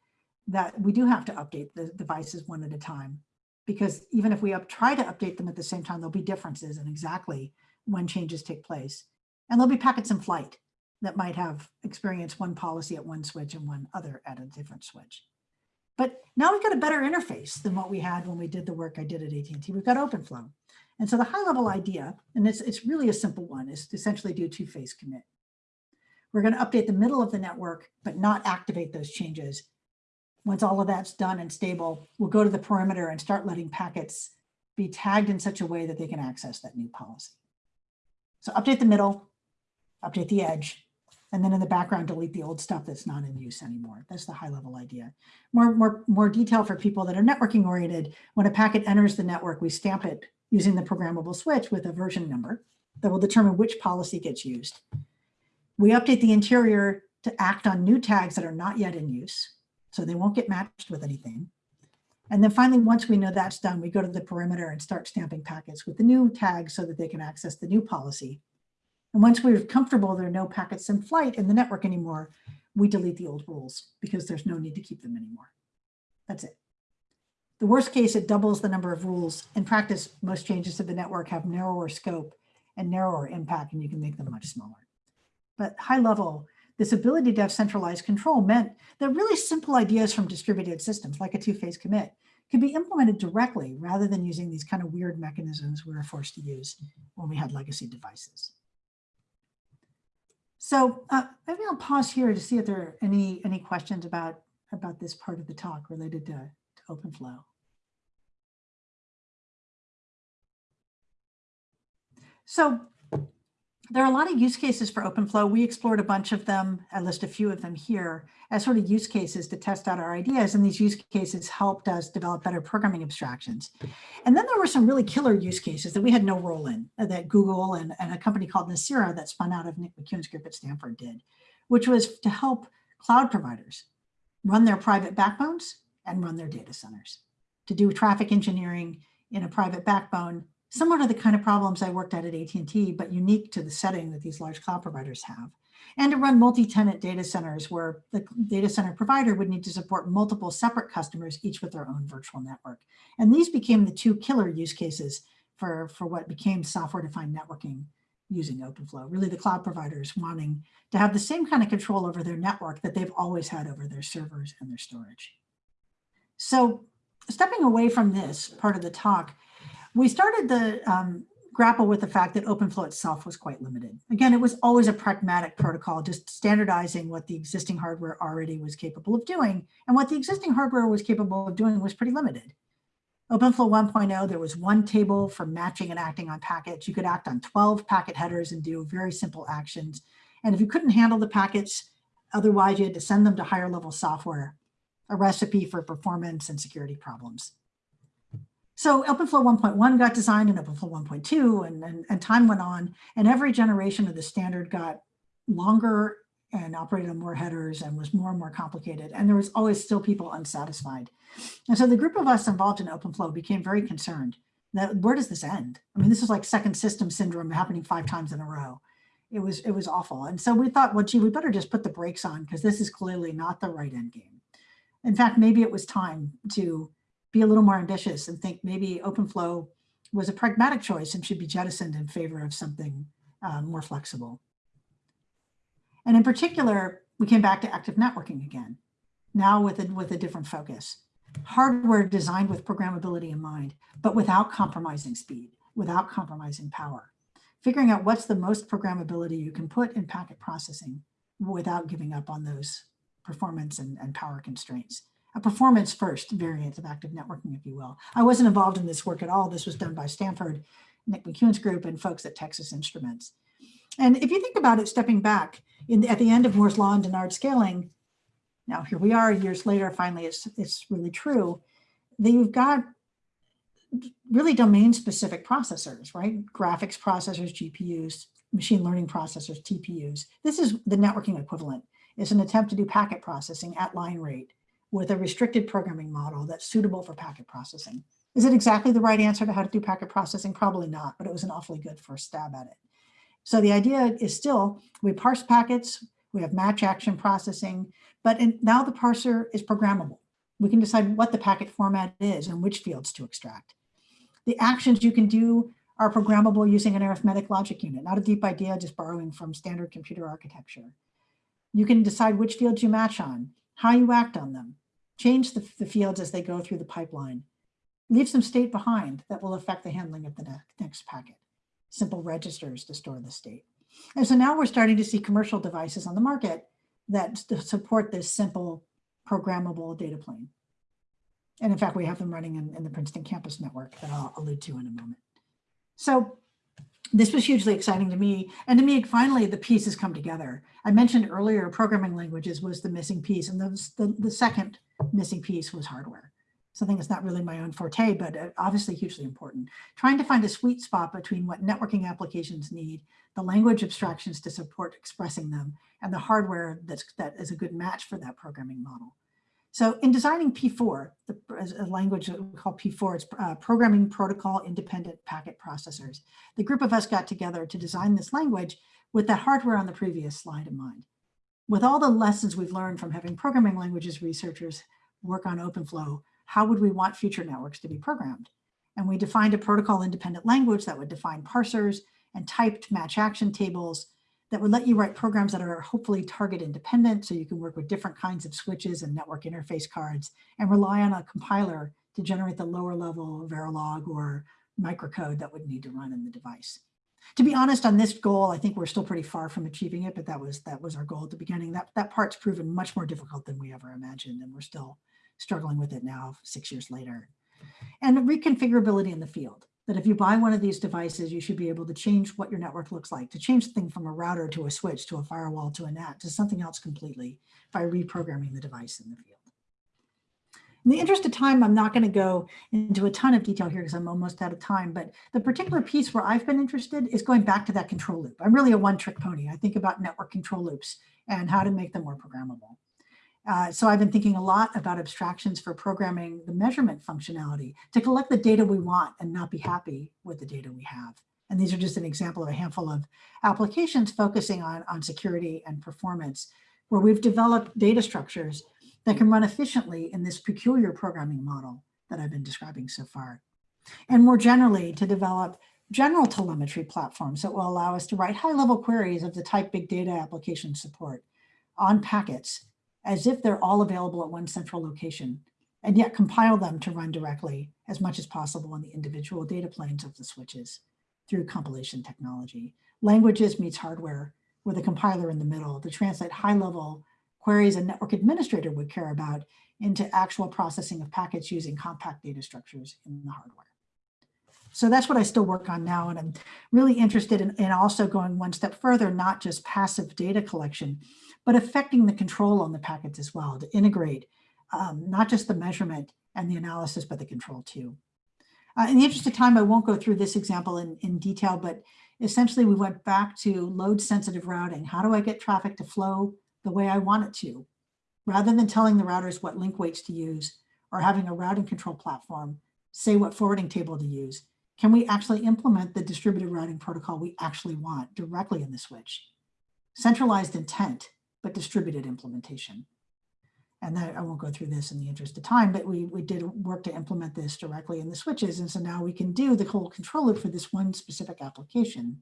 that we do have to update the devices one at a time because even if we up, try to update them at the same time, there'll be differences in exactly when changes take place. And there'll be packets in flight that might have experienced one policy at one switch and one other at a different switch. But now we've got a better interface than what we had when we did the work I did at AT&T. We've got OpenFlow. And so the high level idea, and it's, it's really a simple one, is to essentially do two-phase commit. We're going to update the middle of the network, but not activate those changes. Once all of that's done and stable, we'll go to the perimeter and start letting packets be tagged in such a way that they can access that new policy. So update the middle, update the edge, And then in the background, delete the old stuff that's not in use anymore. That's the high level idea. More, more, more detail for people that are networking oriented. When a packet enters the network, we stamp it using the programmable switch with a version number that will determine which policy gets used. We update the interior to act on new tags that are not yet in use, so they won't get matched with anything. And then finally, once we know that's done, we go to the perimeter and start stamping packets with the new tags so that they can access the new policy. And once we're comfortable there are no packets in flight in the network anymore, we delete the old rules because there's no need to keep them anymore. That's it. The worst case, it doubles the number of rules. In practice, most changes to the network have narrower scope and narrower impact, and you can make them much smaller. But high level, this ability to have centralized control meant that really simple ideas from distributed systems, like a two-phase commit, could be implemented directly rather than using these kind of weird mechanisms we were forced to use when we had legacy devices. So uh, maybe I'll pause here to see if there are any any questions about about this part of the talk related to, to OpenFlow. So there are a lot of use cases for OpenFlow. We explored a bunch of them. I list a few of them here as sort of use cases to test out our ideas. And these use cases helped us develop better programming abstractions. And then there were some really killer use cases that we had no role in uh, that Google and, and a company called Nicira that spun out of Nick McKeown's group at Stanford did, which was to help cloud providers run their private backbones and run their data centers to do traffic engineering in a private backbone similar to the kind of problems I worked at at AT&T, but unique to the setting that these large cloud providers have. And to run multi-tenant data centers where the data center provider would need to support multiple separate customers, each with their own virtual network. And these became the two killer use cases for, for what became software-defined networking using OpenFlow, really the cloud providers wanting to have the same kind of control over their network that they've always had over their servers and their storage. So stepping away from this part of the talk, we started to um, grapple with the fact that OpenFlow itself was quite limited. Again, it was always a pragmatic protocol, just standardizing what the existing hardware already was capable of doing. And what the existing hardware was capable of doing was pretty limited. OpenFlow 1.0, there was one table for matching and acting on packets. You could act on 12 packet headers and do very simple actions. And if you couldn't handle the packets, otherwise you had to send them to higher level software, a recipe for performance and security problems. So OpenFlow 1.1 got designed and OpenFlow 1.2 and, and, and time went on and every generation of the standard got longer and operated on more headers and was more and more complicated. And there was always still people unsatisfied. And so the group of us involved in OpenFlow became very concerned that where does this end? I mean, this is like second system syndrome happening five times in a row. It was, it was awful. And so we thought, well, gee, we better just put the brakes on because this is clearly not the right end game. In fact, maybe it was time to be a little more ambitious and think maybe OpenFlow was a pragmatic choice and should be jettisoned in favor of something um, more flexible. And in particular, we came back to active networking again, now with a, with a different focus. Hardware designed with programmability in mind, but without compromising speed, without compromising power. Figuring out what's the most programmability you can put in packet processing without giving up on those performance and, and power constraints a performance first variant of active networking, if you will. I wasn't involved in this work at all. This was done by Stanford, Nick McKeown's group and folks at Texas Instruments. And if you think about it, stepping back in, at the end of Moore's law and Dennard scaling, now here we are years later, finally it's, it's really true, that you've got really domain specific processors, right? Graphics processors, GPUs, machine learning processors, TPUs. This is the networking equivalent. It's an attempt to do packet processing at line rate with a restricted programming model that's suitable for packet processing. Is it exactly the right answer to how to do packet processing? Probably not, but it was an awfully good first stab at it. So the idea is still, we parse packets, we have match action processing, but in, now the parser is programmable. We can decide what the packet format is and which fields to extract. The actions you can do are programmable using an arithmetic logic unit, not a deep idea, just borrowing from standard computer architecture. You can decide which fields you match on, how you act on them, change the, the fields as they go through the pipeline, leave some state behind that will affect the handling of the ne next packet, simple registers to store the state. And so now we're starting to see commercial devices on the market that support this simple programmable data plane. And in fact, we have them running in, in the Princeton campus network that I'll allude to in a moment. So this was hugely exciting to me. And to me, finally, the pieces come together. I mentioned earlier, programming languages was the missing piece. And the, the second missing piece was hardware. Something that's not really my own forte, but uh, obviously hugely important. Trying to find a sweet spot between what networking applications need, the language abstractions to support expressing them, and the hardware that's, that is a good match for that programming model. So in designing P4, the a language that we call P4, it's uh, Programming Protocol Independent Packet Processors. The group of us got together to design this language with the hardware on the previous slide in mind. With all the lessons we've learned from having programming languages researchers work on OpenFlow, how would we want future networks to be programmed? And we defined a protocol independent language that would define parsers and typed match action tables that would let you write programs that are hopefully target independent so you can work with different kinds of switches and network interface cards and rely on a compiler to generate the lower level Verilog or microcode that would need to run in the device. To be honest on this goal, I think we're still pretty far from achieving it, but that was that was our goal at the beginning. That, that part's proven much more difficult than we ever imagined, and we're still struggling with it now, six years later. And reconfigurability in the field that if you buy one of these devices, you should be able to change what your network looks like, to change the thing from a router to a switch to a firewall to a NAT to something else completely by reprogramming the device in the field. In the interest of time, I'm not going to go into a ton of detail here because I'm almost out of time, but the particular piece where I've been interested is going back to that control loop. I'm really a one-trick pony. I think about network control loops and how to make them more programmable. Uh, so I've been thinking a lot about abstractions for programming the measurement functionality to collect the data we want and not be happy with the data we have. And these are just an example of a handful of applications focusing on, on security and performance, where we've developed data structures that can run efficiently in this peculiar programming model that I've been describing so far. And more generally, to develop general telemetry platforms that will allow us to write high-level queries of the type big data application support on packets as if they're all available at one central location, and yet compile them to run directly as much as possible on the individual data planes of the switches through compilation technology. Languages meets hardware with a compiler in the middle to translate high-level queries a network administrator would care about into actual processing of packets using compact data structures in the hardware. So that's what I still work on now. And I'm really interested in, in also going one step further, not just passive data collection, but affecting the control on the packets as well to integrate um, not just the measurement and the analysis, but the control too. Uh, in the interest of time, I won't go through this example in, in detail, but essentially we went back to load sensitive routing. How do I get traffic to flow the way I want it to? Rather than telling the routers what link weights to use or having a routing control platform say what forwarding table to use, can we actually implement the distributed routing protocol we actually want directly in the switch? Centralized intent but distributed implementation. And that, I won't go through this in the interest of time, but we, we did work to implement this directly in the switches. And so now we can do the whole control loop for this one specific application,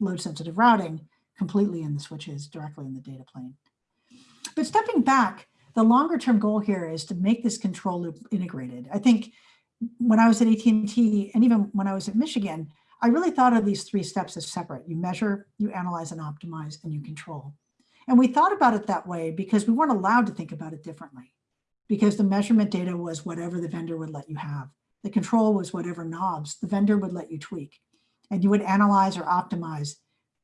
load sensitive routing, completely in the switches directly in the data plane. But stepping back, the longer term goal here is to make this control loop integrated. I think when I was at AT&T and even when I was at Michigan, I really thought of these three steps as separate. You measure, you analyze and optimize, and you control. And we thought about it that way because we weren't allowed to think about it differently because the measurement data was whatever the vendor would let you have. The control was whatever knobs the vendor would let you tweak. And you would analyze or optimize,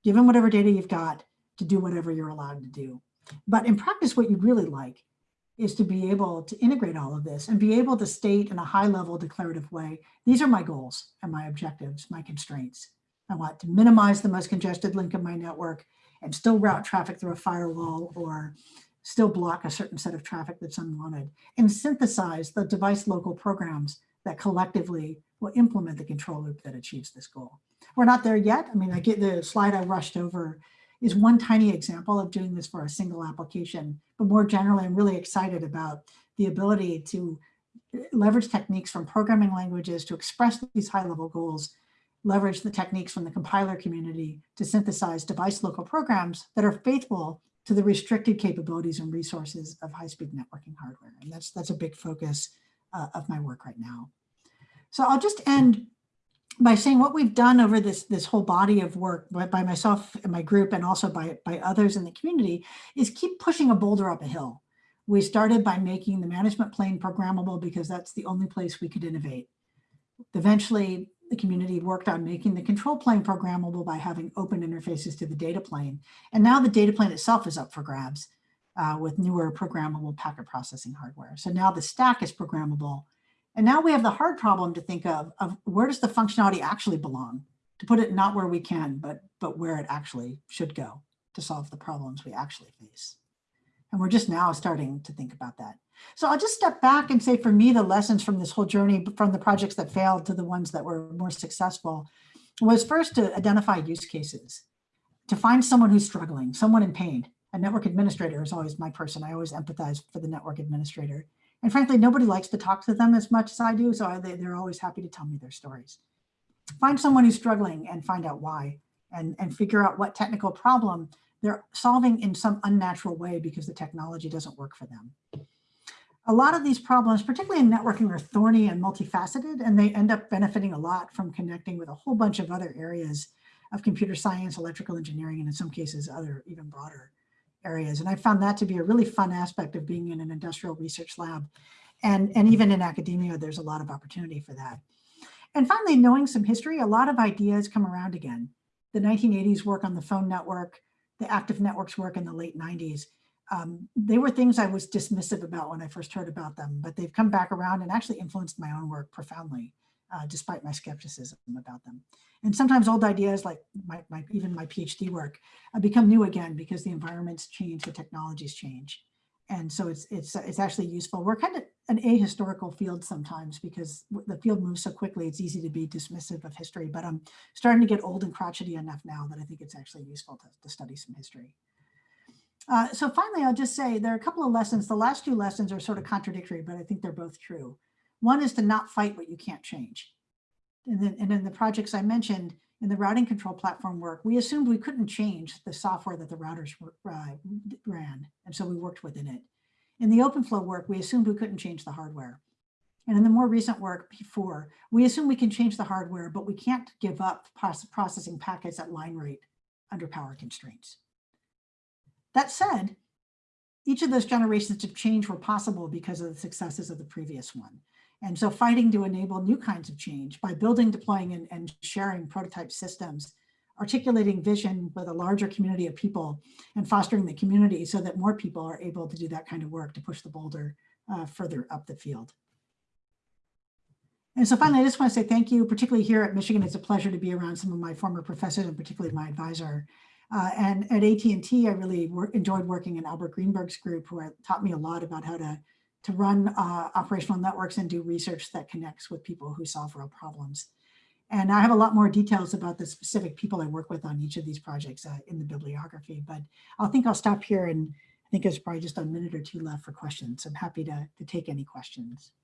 given whatever data you've got, to do whatever you're allowed to do. But in practice, what you really like is to be able to integrate all of this and be able to state in a high level declarative way, these are my goals and my objectives, my constraints. I want to minimize the most congested link in my network and still route traffic through a firewall or still block a certain set of traffic that's unwanted and synthesize the device local programs that collectively will implement the control loop that achieves this goal. We're not there yet. I mean, I get the slide I rushed over is one tiny example of doing this for a single application. But more generally, I'm really excited about the ability to leverage techniques from programming languages to express these high level goals leverage the techniques from the compiler community to synthesize device local programs that are faithful to the restricted capabilities and resources of high-speed networking hardware. And that's, that's a big focus uh, of my work right now. So I'll just end by saying what we've done over this, this whole body of work by, myself and my group and also by, by others in the community is keep pushing a boulder up a hill. We started by making the management plane programmable because that's the only place we could innovate. Eventually, the community worked on making the control plane programmable by having open interfaces to the data plane. And now the data plane itself is up for grabs uh, with newer programmable packet processing hardware. So now the stack is programmable. And now we have the hard problem to think of, of where does the functionality actually belong? To put it not where we can, but, but where it actually should go to solve the problems we actually face. And we're just now starting to think about that. So I'll just step back and say for me, the lessons from this whole journey, from the projects that failed to the ones that were more successful, was first to identify use cases, to find someone who's struggling, someone in pain. A network administrator is always my person. I always empathize for the network administrator. And frankly, nobody likes to talk to them as much as I do, so I, they, they're always happy to tell me their stories. Find someone who's struggling and find out why, and, and figure out what technical problem they're solving in some unnatural way because the technology doesn't work for them. A lot of these problems, particularly in networking, are thorny and multifaceted, and they end up benefiting a lot from connecting with a whole bunch of other areas of computer science, electrical engineering, and in some cases, other even broader areas. And I found that to be a really fun aspect of being in an industrial research lab. And, and even in academia, there's a lot of opportunity for that. And finally, knowing some history, a lot of ideas come around again. The 1980s work on the phone network, the active networks work in the late 90s. Um, they were things I was dismissive about when I first heard about them, but they've come back around and actually influenced my own work profoundly, uh, despite my skepticism about them. And sometimes old ideas like my, my even my PhD work uh, become new again because the environments change, the technologies change. And so it's, it's, it's actually useful. We're kind of an ahistorical field sometimes because the field moves so quickly, it's easy to be dismissive of history, but I'm starting to get old and crotchety enough now that I think it's actually useful to, to study some history. Uh, so finally, I'll just say there are a couple of lessons. The last two lessons are sort of contradictory, but I think they're both true. One is to not fight what you can't change. And then, and in the projects I mentioned, in the routing control platform work, we assumed we couldn't change the software that the routers were, uh, ran. And so we worked within it. In the OpenFlow work, we assumed we couldn't change the hardware. And in the more recent work P4, we assume we can change the hardware, but we can't give up processing packets at line rate under power constraints. That said, each of those generations of change were possible because of the successes of the previous one. And so fighting to enable new kinds of change by building, deploying, and, and, sharing prototype systems, articulating vision with a larger community of people and fostering the community so that more people are able to do that kind of work to push the boulder uh, further up the field. And so finally, I just want to say thank you, particularly here at Michigan. It's a pleasure to be around some of my former professors and particularly my advisor. Uh, and at AT&T, I really wor enjoyed working in Albert Greenberg's group, who taught me a lot about how to to run uh, operational networks and do research that connects with people who solve real problems. And I have a lot more details about the specific people I work with on each of these projects uh, in the bibliography, but I think I'll stop here and I think there's probably just a minute or two left for questions. I'm happy to, to take any questions.